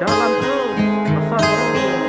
jalan terus, pesan.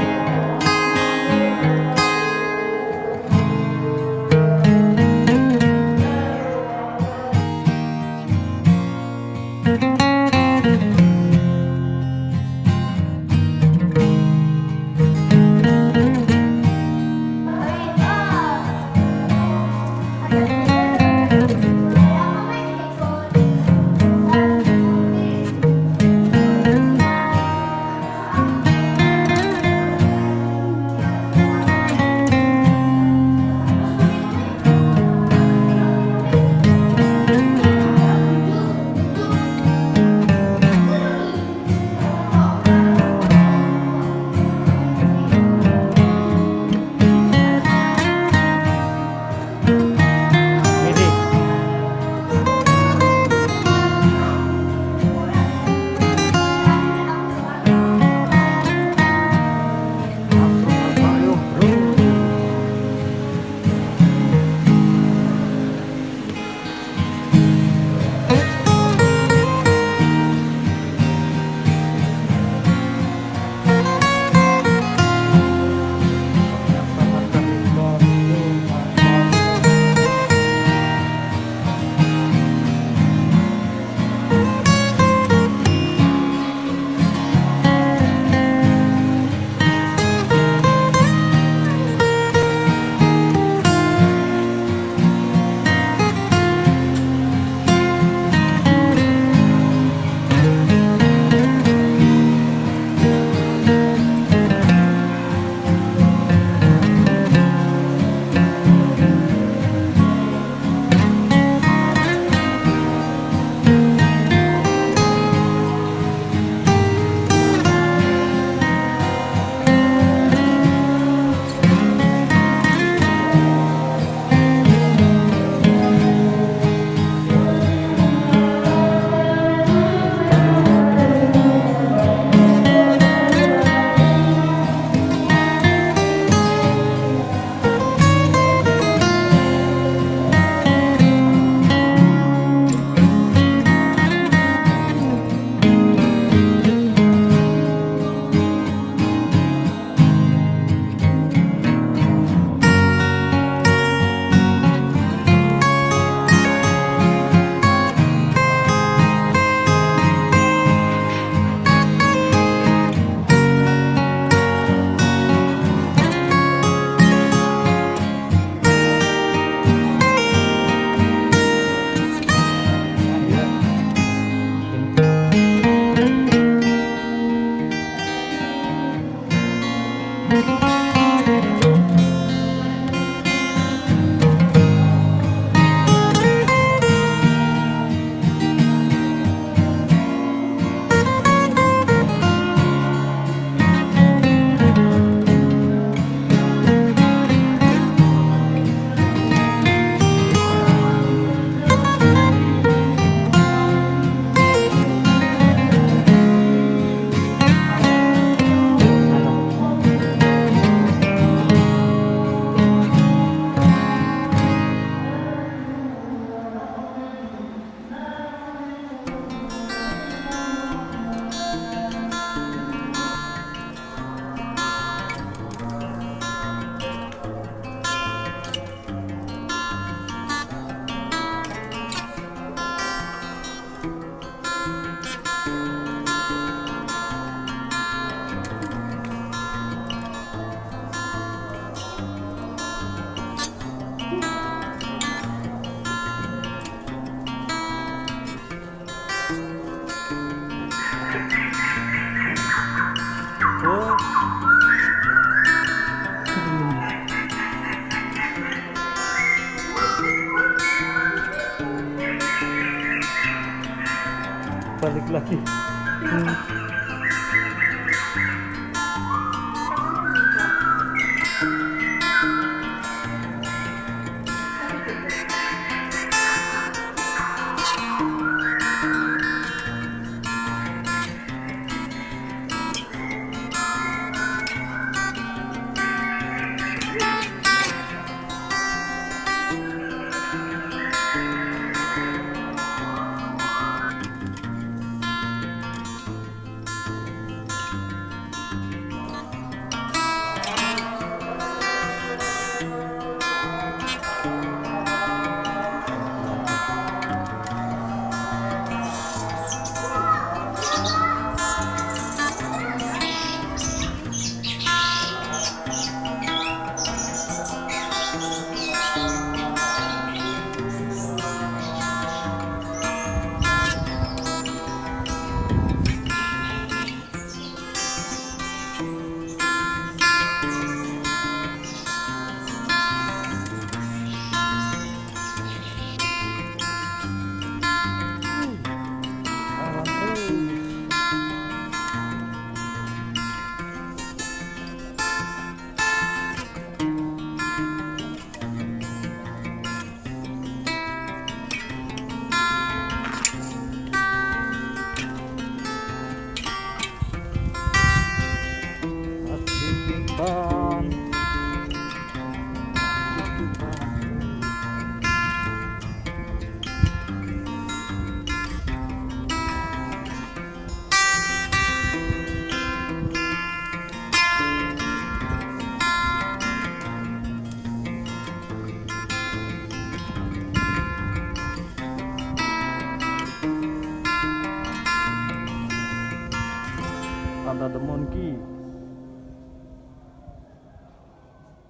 うん。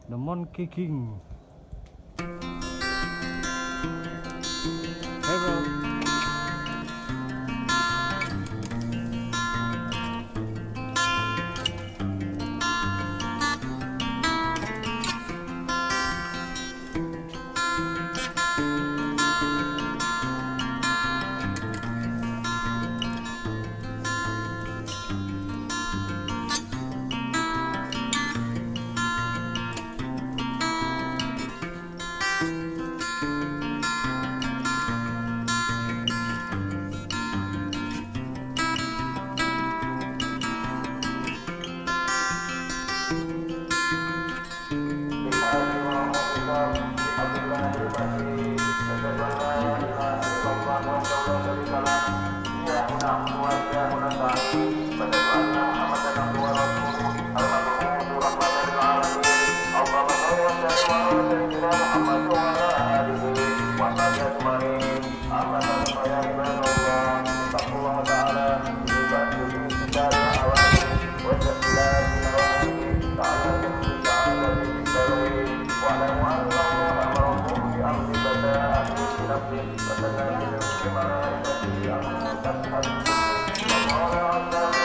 The monkey king 감사합니다. 감사합니다. 감사합니다.